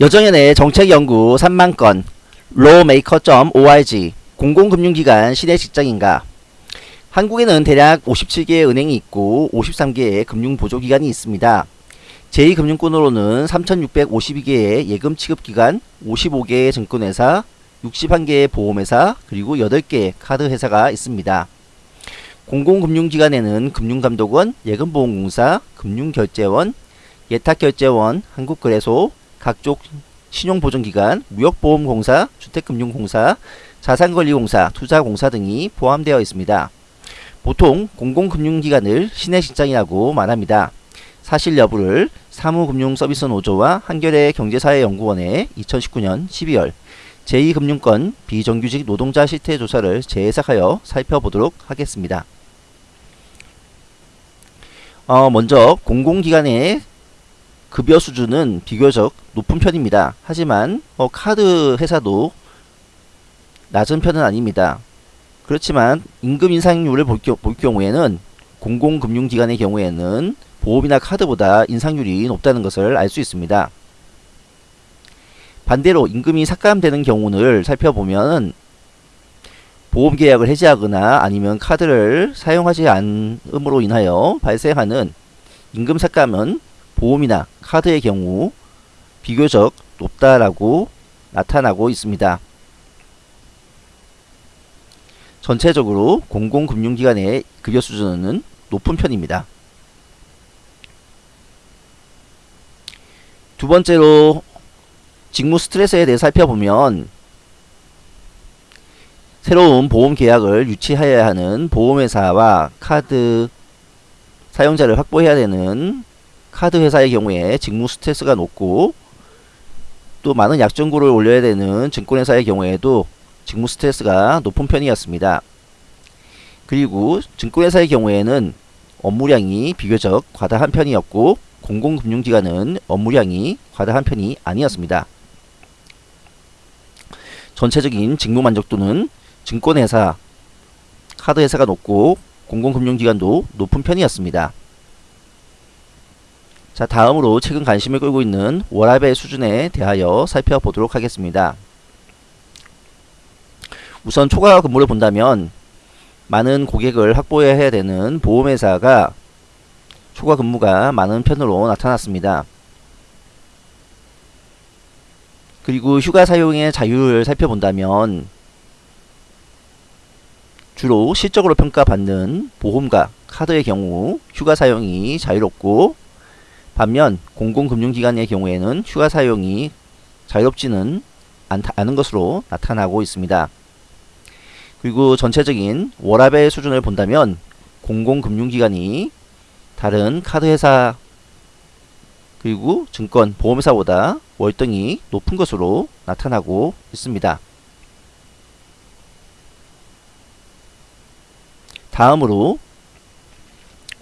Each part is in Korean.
여정연의 정책연구 3만건 lawmaker.org 공공금융기관 시내 직장인가 한국에는 대략 57개의 은행이 있고 53개의 금융보조기관이 있습니다. 제2금융권으로는 3,652개의 예금 취급기관, 55개의 증권회사, 61개의 보험회사, 그리고 8개의 카드회사가 있습니다. 공공금융기관에는 금융감독원, 예금보험공사, 금융결제원, 예탁결제원, 한국거래소, 각종 신용보증기관, 무역보험공사, 주택금융공사, 자산관리공사, 투자공사 등이 포함되어 있습니다. 보통 공공금융기관을 시내 직장이라고 말합니다. 사실 여부를 사무금융서비스노조와 한겨레 경제사회연구원의 2019년 12월 제2금융권 비정규직 노동자 실태 조사를 재해석하여 살펴보도록 하겠습니다. 어, 먼저 공공기관의 급여 수준은 비교적 높은 편입니다. 하지만 어, 카드 회사도 낮은 편은 아닙니다. 그렇지만 임금 인상률을 볼, 겨, 볼 경우에는 공공금융기관의 경우에는 보험이나 카드보다 인상률이 높다는 것을 알 수 있습니다. 반대로 임금이 삭감되는 경우를 살펴보면 보험 계약을 해지하거나 아니면 카드를 사용하지 않음으로 인하여 발생하는 임금 삭감은 보험이나 카드의 경우 비교적 높다라고 나타나고 있습니다. 전체적으로 공공금융기관의 급여 수준은 높은 편입니다. 두 번째로 직무 스트레스에 대해 살펴보면 새로운 보험 계약을 유치하여야 하는 보험회사와 카드 사용자를 확보해야 되는 카드 회사의 경우에 직무 스트레스가 높고 또 많은 약정고를 올려야 되는 증권회사의 경우에도 직무 스트레스가 높은 편이었습니다. 그리고 증권회사의 경우에는 업무량이 비교적 과다한 편이었고 공공금융기관은 업무량이 과다한 편이 아니었습니다. 전체적인 직무 만족도는 증권회사, 카드회사가 높고 공공금융기관도 높은 편이었습니다. 자 다음으로 최근 관심을 끌고 있는 워라벨 수준에 대하여 살펴보도록 하겠습니다. 우선 초과 근무를 본다면 많은 고객을 확보해야 되는 보험회사가 초과 근무가 많은 편으로 나타났습니다. 그리고 휴가 사용의 자유를 살펴본다면 주로 실적으로 평가받는 보험과 카드의 경우 휴가 사용이 자유롭고 반면 공공금융기관의 경우에는 휴가 사용이 자유롭지는 않은 것으로 나타나고 있습니다. 그리고 전체적인 워라벨 수준을 본다면 공공금융기관이 다른 카드회사 그리고 증권, 보험회사보다 월등히 높은 것으로 나타나고 있습니다. 다음으로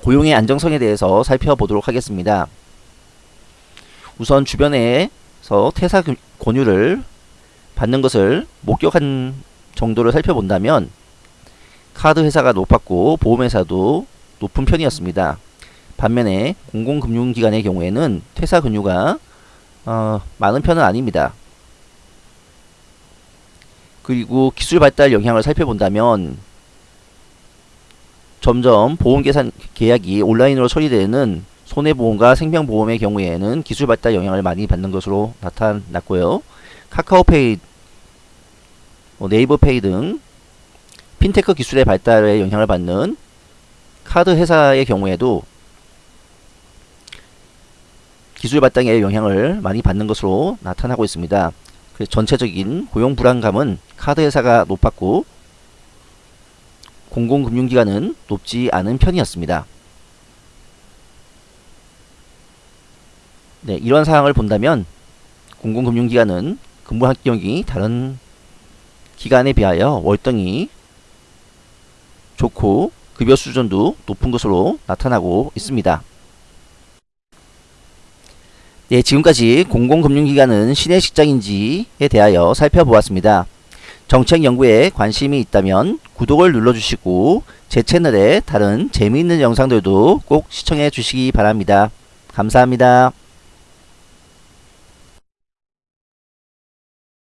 고용의 안정성에 대해서 살펴보도록 하겠습니다. 우선 주변에서 퇴사 권유를 받는 것을 목격한 정도를 살펴본다면 카드 회사가 높았고 보험회사도 높은 편이었습니다. 반면에 공공금융기관의 경우에는 퇴사 근유가 어, 많은 편은 아닙니다. 그리고 기술 발달 영향을 살펴본다면 점점 보험 계산 계약이 온라인으로 처리되는 손해보험과 생명보험의 경우에는 기술 발달 영향을 많이 받는 것으로 나타났고요. 카카오페이, 뭐 네이버페이 등 핀테크 기술의 발달에 영향을 받는 카드 회사의 경우에도 기술 발달에 영향을 많이 받는 것으로 나타나고 있습니다. 그래서 전체적인 고용 불안감은 카드 회사가 높았고 공공금융기관은 높지 않은 편이었습니다. 네, 이런 사항을 본다면 공공금융기관은 근무 환경이 다른 기관에 비하여 월등히 좋고 급여 수준도 높은 것으로 나타나고 있습니다. 네, 지금까지 공공금융기관은 시내 직장인지에 대하여 살펴보았습니다. 정책 연구에 관심이 있다면 구독을 눌러주시고 제 채널의 다른 재미있는 영상들도 꼭 시청해 주시기 바랍니다. 감사합니다.